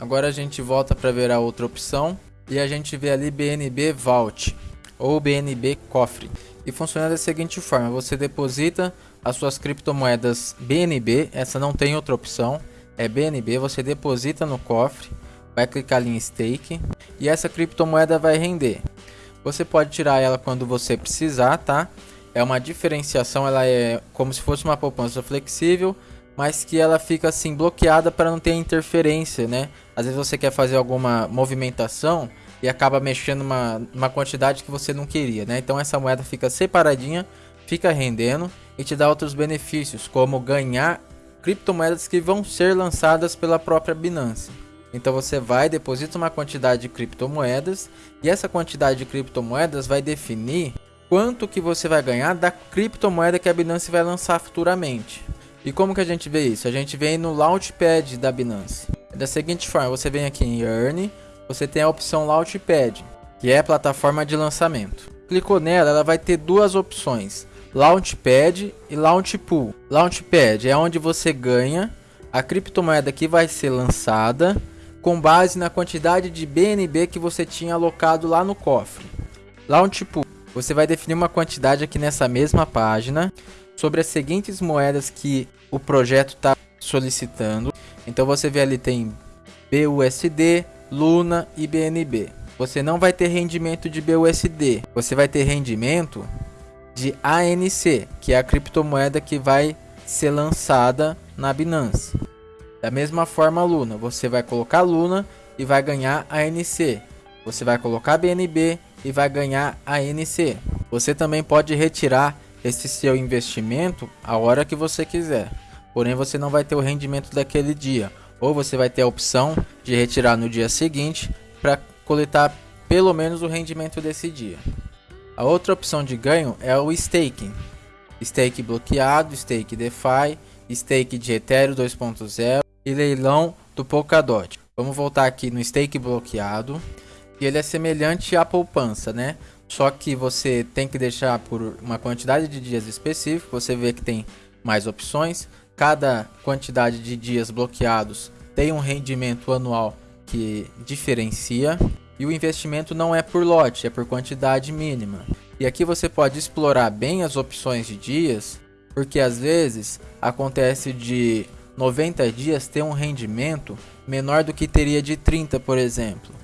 Agora a gente volta para ver a outra opção e a gente vê ali BNB Vault ou BNB Cofre. E funciona da seguinte forma: você deposita as suas criptomoedas BNB, essa não tem outra opção, é BNB, você deposita no cofre, vai clicar ali em stake e essa criptomoeda vai render. Você pode tirar ela quando você precisar, tá? É uma diferenciação, ela é como se fosse uma poupança flexível, mas que ela fica assim bloqueada para não ter interferência, né? Às vezes você quer fazer alguma movimentação e acaba mexendo uma, uma quantidade que você não queria, né? Então essa moeda fica separadinha, fica rendendo e te dá outros benefícios, como ganhar criptomoedas que vão ser lançadas pela própria Binance. Então você vai, deposita uma quantidade de criptomoedas e essa quantidade de criptomoedas vai definir quanto que você vai ganhar da criptomoeda que a Binance vai lançar futuramente. E como que a gente vê isso? A gente vem no Launchpad da Binance. Da seguinte forma, você vem aqui em Earn, você tem a opção Launchpad, que é a plataforma de lançamento. Clicou nela, ela vai ter duas opções, Launchpad e Launchpool. Launchpad é onde você ganha a criptomoeda que vai ser lançada com base na quantidade de BNB que você tinha alocado lá no cofre. Launchpool, você vai definir uma quantidade aqui nessa mesma página sobre as seguintes moedas que o projeto está solicitando. Então você vê ali tem BUSD, Luna e BNB. Você não vai ter rendimento de BUSD, você vai ter rendimento de ANC, que é a criptomoeda que vai ser lançada na Binance. Da mesma forma, Luna, você vai colocar Luna e vai ganhar ANC. Você vai colocar BNB e vai ganhar ANC. Você também pode retirar esse seu investimento a hora que você quiser. Porém, você não vai ter o rendimento daquele dia ou você vai ter a opção de retirar no dia seguinte para coletar pelo menos o rendimento desse dia. A outra opção de ganho é o staking. Stake bloqueado, stake DeFi, stake de Ethereum 2.0 e leilão do Polkadot. Vamos voltar aqui no stake bloqueado. E ele é semelhante à poupança, né? Só que você tem que deixar por uma quantidade de dias específico. Você vê que tem mais opções. Cada quantidade de dias bloqueados tem um rendimento anual que diferencia e o investimento não é por lote, é por quantidade mínima. E aqui você pode explorar bem as opções de dias, porque às vezes acontece de 90 dias ter um rendimento menor do que teria de 30, por exemplo.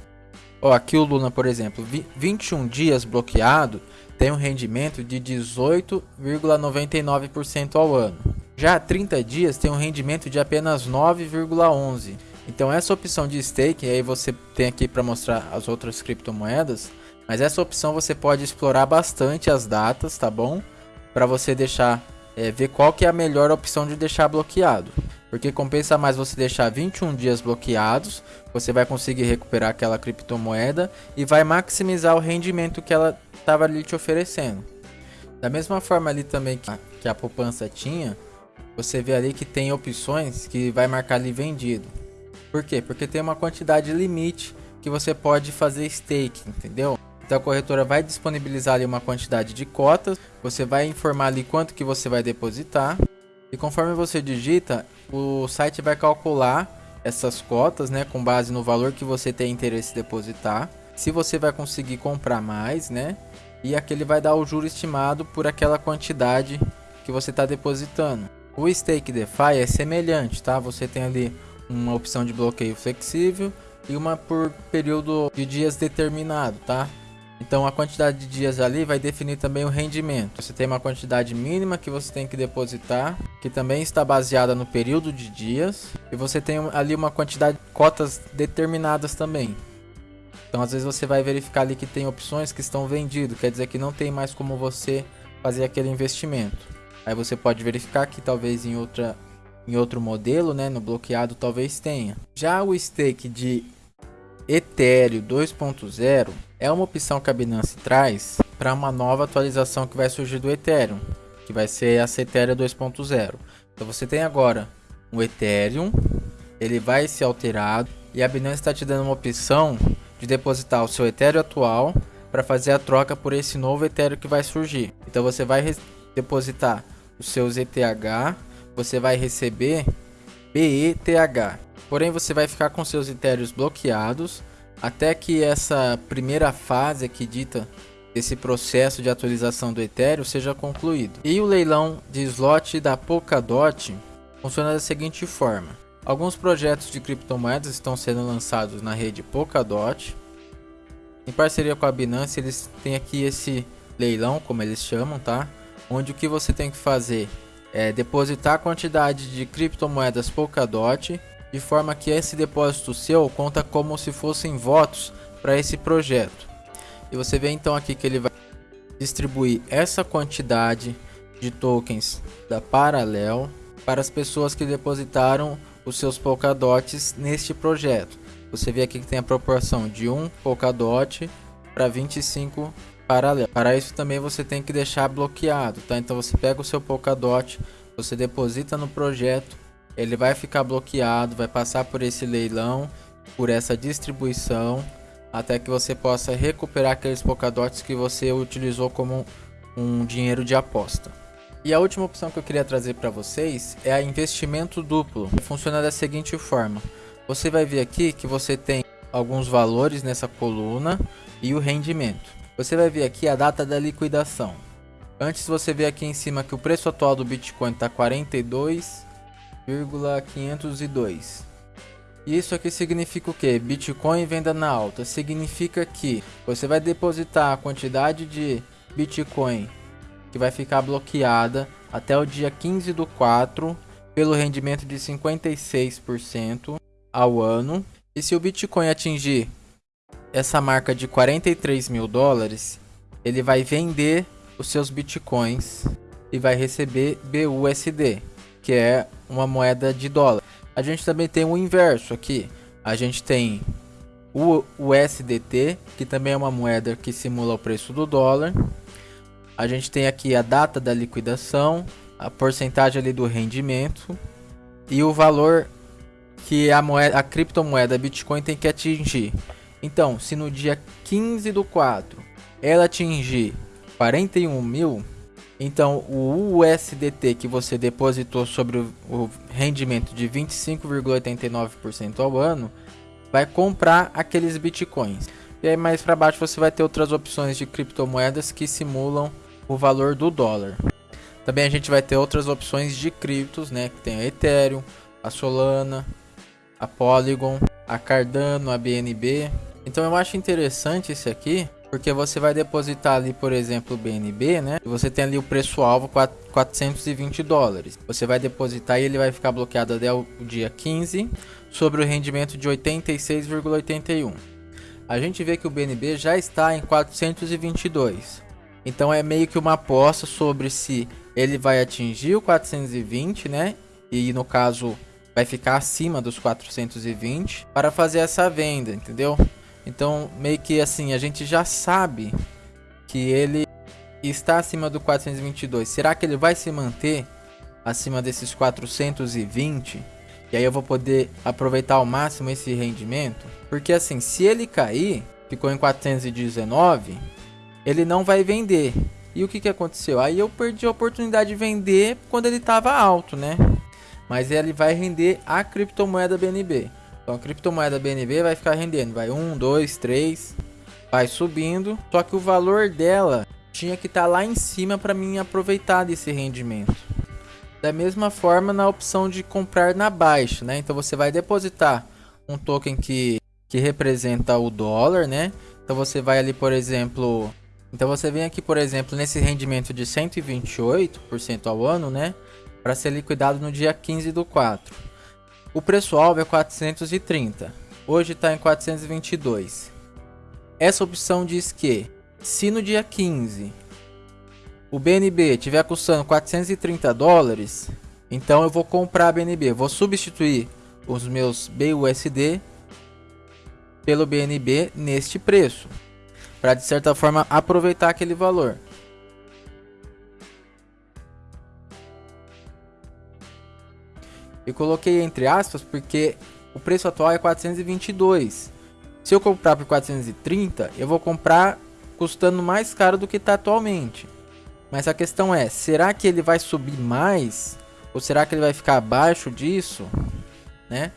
Ó, aqui o Luna, por exemplo, 21 dias bloqueado tem um rendimento de 18,99% ao ano. Já 30 dias tem um rendimento de apenas 9,11. Então essa opção de stake, aí você tem aqui para mostrar as outras criptomoedas, mas essa opção você pode explorar bastante as datas, tá bom? Para você deixar é, ver qual que é a melhor opção de deixar bloqueado. Porque compensa mais você deixar 21 dias bloqueados, você vai conseguir recuperar aquela criptomoeda e vai maximizar o rendimento que ela estava ali te oferecendo. Da mesma forma ali também que a, que a poupança tinha, você vê ali que tem opções que vai marcar ali vendido. Por quê? Porque tem uma quantidade limite que você pode fazer stake, entendeu? Então a corretora vai disponibilizar ali uma quantidade de cotas, você vai informar ali quanto que você vai depositar e conforme você digita, o site vai calcular essas cotas, né, com base no valor que você tem interesse em depositar. Se você vai conseguir comprar mais, né? E aqui ele vai dar o juro estimado por aquela quantidade que você está depositando. O Stake DeFi é semelhante, tá? Você tem ali uma opção de bloqueio flexível e uma por período de dias determinado, tá? Então a quantidade de dias ali vai definir também o rendimento. Você tem uma quantidade mínima que você tem que depositar, que também está baseada no período de dias, e você tem ali uma quantidade de cotas determinadas também. Então às vezes você vai verificar ali que tem opções que estão vendidas, quer dizer que não tem mais como você fazer aquele investimento. Aí você pode verificar que talvez em outra em outro modelo, né, no bloqueado talvez tenha. Já o stake de Ethereum 2.0 é uma opção que a Binance traz para uma nova atualização que vai surgir do Ethereum, que vai ser a Ethereum 2.0. Então você tem agora o Ethereum, ele vai ser alterado e a Binance está te dando uma opção de depositar o seu Ethereum atual para fazer a troca por esse novo Ethereum que vai surgir. Então você vai depositar os seus ETH, você vai receber BETH. Porém, você vai ficar com seus etéreos bloqueados até que essa primeira fase aqui dita esse processo de atualização do Ethereum seja concluído. E o leilão de slot da Polkadot funciona da seguinte forma. Alguns projetos de criptomoedas estão sendo lançados na rede Polkadot. Em parceria com a Binance, eles têm aqui esse leilão, como eles chamam, tá? Onde o que você tem que fazer é depositar a quantidade de criptomoedas Polkadot, de forma que esse depósito seu conta como se fossem votos para esse projeto. E você vê então aqui que ele vai distribuir essa quantidade de tokens da Parallel para as pessoas que depositaram os seus Polkadots neste projeto. Você vê aqui que tem a proporção de 1 Polkadot para 25 Parallel. Para isso também você tem que deixar bloqueado, tá? Então você pega o seu Polkadot, você deposita no projeto, ele vai ficar bloqueado, vai passar por esse leilão, por essa distribuição, até que você possa recuperar aqueles Polkadots que você utilizou como um dinheiro de aposta. E a última opção que eu queria trazer para vocês é a investimento duplo. Funciona da seguinte forma: você vai ver aqui que você tem alguns valores nessa coluna e o rendimento. Você vai ver aqui a data da liquidação. Antes você vê aqui em cima que o preço atual do Bitcoin está 42,502. E isso aqui significa o que? Bitcoin venda na alta. Significa que você vai depositar a quantidade de Bitcoin que vai ficar bloqueada até o dia 15 do 4 pelo rendimento de 56% ao ano. E se o Bitcoin atingir essa marca de 43 mil dólares, ele vai vender os seus Bitcoins e vai receber BUSD, que é uma moeda de dólar. A gente também tem o inverso aqui. A gente tem o USDT, que também é uma moeda que simula o preço do dólar. A gente tem aqui a data da liquidação, a porcentagem ali do rendimento e o valor que a moeda, a criptomoeda Bitcoin tem que atingir. Então, se no dia 15 do 4 ela atingir 41 mil, então o USDT que você depositou sobre o, rendimento de 25,89% ao ano vai comprar aqueles bitcoins. E aí mais para baixo você vai ter outras opções de criptomoedas que simulam o valor do dólar. Também a gente vai ter outras opções de criptos, né? Que tem a Ethereum, a Solana, a Polygon, a Cardano, a BNB. Então eu acho interessante esse aqui, porque você vai depositar ali, por exemplo, o BNB, né? E você tem ali o preço alvo 420 dólares. Você vai depositar e ele vai ficar bloqueado até o dia 15 sobre o rendimento de 86,81. A gente vê que o BNB já está em 422. Então é meio que uma aposta sobre se ele vai atingir o 420, né? E no caso vai ficar acima dos 420 para fazer essa venda, entendeu? Então meio que assim, a gente já sabe que ele está acima do 422. Será que ele vai se manter acima desses 420? E aí eu vou poder aproveitar ao máximo esse rendimento? Porque assim, se ele cair, ficou em 419, ele não vai vender. E o que, que aconteceu? Aí eu perdi a oportunidade de vender quando ele estava alto, né? Mas ele vai render a criptomoeda BNB. Então a criptomoeda BNB vai ficar rendendo, vai 1, 2, 3, vai subindo. Só que o valor dela tinha que estar tá lá em cima para mim aproveitar desse rendimento. Da mesma forma na opção de comprar na baixa, né? Então você vai depositar um token que, que representa o dólar, né? Então você vai ali, por exemplo, então você vem aqui, por exemplo, nesse rendimento de 128% ao ano, né? Para ser liquidado no dia 15 do 4. O preço-alvo é 430. Hoje está em 422. Essa opção diz que se no dia 15 o BNB tiver custando 430 dólares, então eu vou comprar BNB. Vou substituir os meus BUSD pelo BNB neste preço para de certa forma aproveitar aquele valor. Eu coloquei entre aspas porque o preço atual é 422. Se eu comprar por 430, eu vou comprar custando mais caro do que está atualmente. Mas a questão é, será que ele vai subir mais? Ou será que ele vai ficar abaixo disso? né?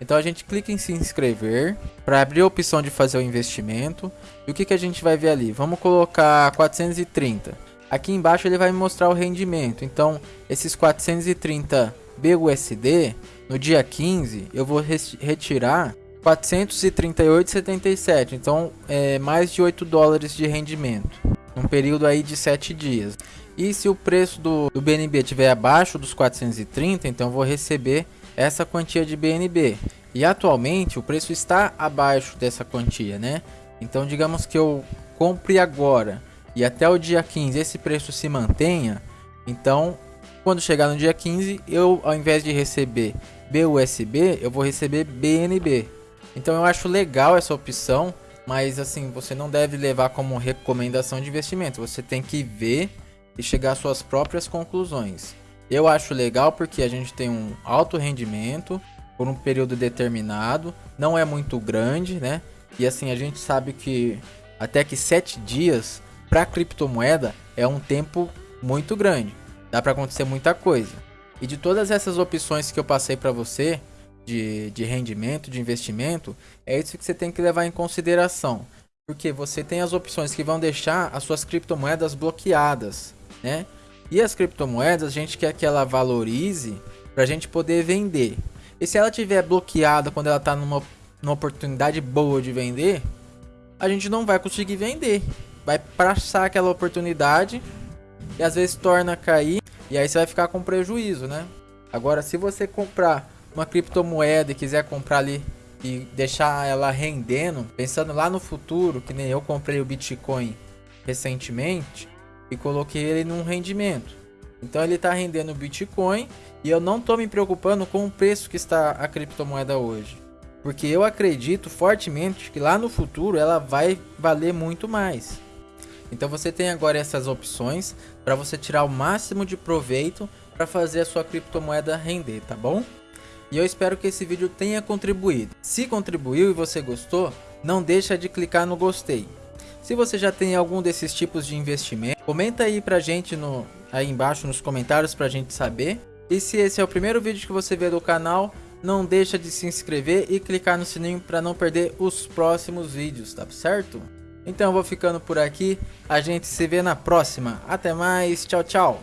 Então a gente clica em se inscrever para abrir a opção de fazer o investimento. E o que, que a gente vai ver ali? Vamos colocar 430. Aqui embaixo ele vai mostrar o rendimento. Então esses 430 BUSD, no dia 15 eu vou retirar 438,77. Então é mais de 8 dólares de rendimento. Um período aí de 7 dias. E se o preço do, do BNB estiver abaixo dos 430, então vou receber essa quantia de BNB. E atualmente o preço está abaixo dessa quantia, né? Então digamos que eu compre agora e até o dia 15 esse preço se mantenha, então quando chegar no dia 15 eu ao invés de receber BUSB, eu vou receber BNB. Então eu acho legal essa opção, mas assim, você não deve levar como recomendação de investimento, você tem que ver e chegar às suas próprias conclusões. Eu acho legal porque a gente tem um alto rendimento por um período determinado, não é muito grande, né? E assim, a gente sabe que até que 7 dias para criptomoeda é um tempo muito grande. Dá para acontecer muita coisa. E de todas essas opções que eu passei para você de, de rendimento, de investimento, é isso que você tem que levar em consideração. Porque você tem as opções que vão deixar as suas criptomoedas bloqueadas, né? E as criptomoedas, a gente quer que ela valorize para a gente poder vender. E se ela tiver bloqueada quando ela está numa, numa oportunidade boa de vender, a gente não vai conseguir vender. Vai passar aquela oportunidade e às vezes torna cair e aí você vai ficar com prejuízo, né? Agora, se você comprar uma criptomoeda e quiser comprar ali e deixar ela rendendo, pensando lá no futuro, que nem eu comprei o Bitcoin recentemente, e coloquei ele num rendimento. Então ele está rendendo Bitcoin e eu não estou me preocupando com o preço que está a criptomoeda hoje. Porque eu acredito fortemente que lá no futuro ela vai valer muito mais. Então você tem agora essas opções para você tirar o máximo de proveito para fazer a sua criptomoeda render, tá bom? E eu espero que esse vídeo tenha contribuído. Se contribuiu e você gostou, não deixa de clicar no gostei. Se você já tem algum desses tipos de investimento, comenta aí pra gente no, aí embaixo nos comentários pra gente saber. E se esse é o primeiro vídeo que você vê do canal, não deixa de se inscrever e clicar no sininho para não perder os próximos vídeos, tá certo? Então eu vou ficando por aqui, a gente se vê na próxima. Até mais, tchau, tchau!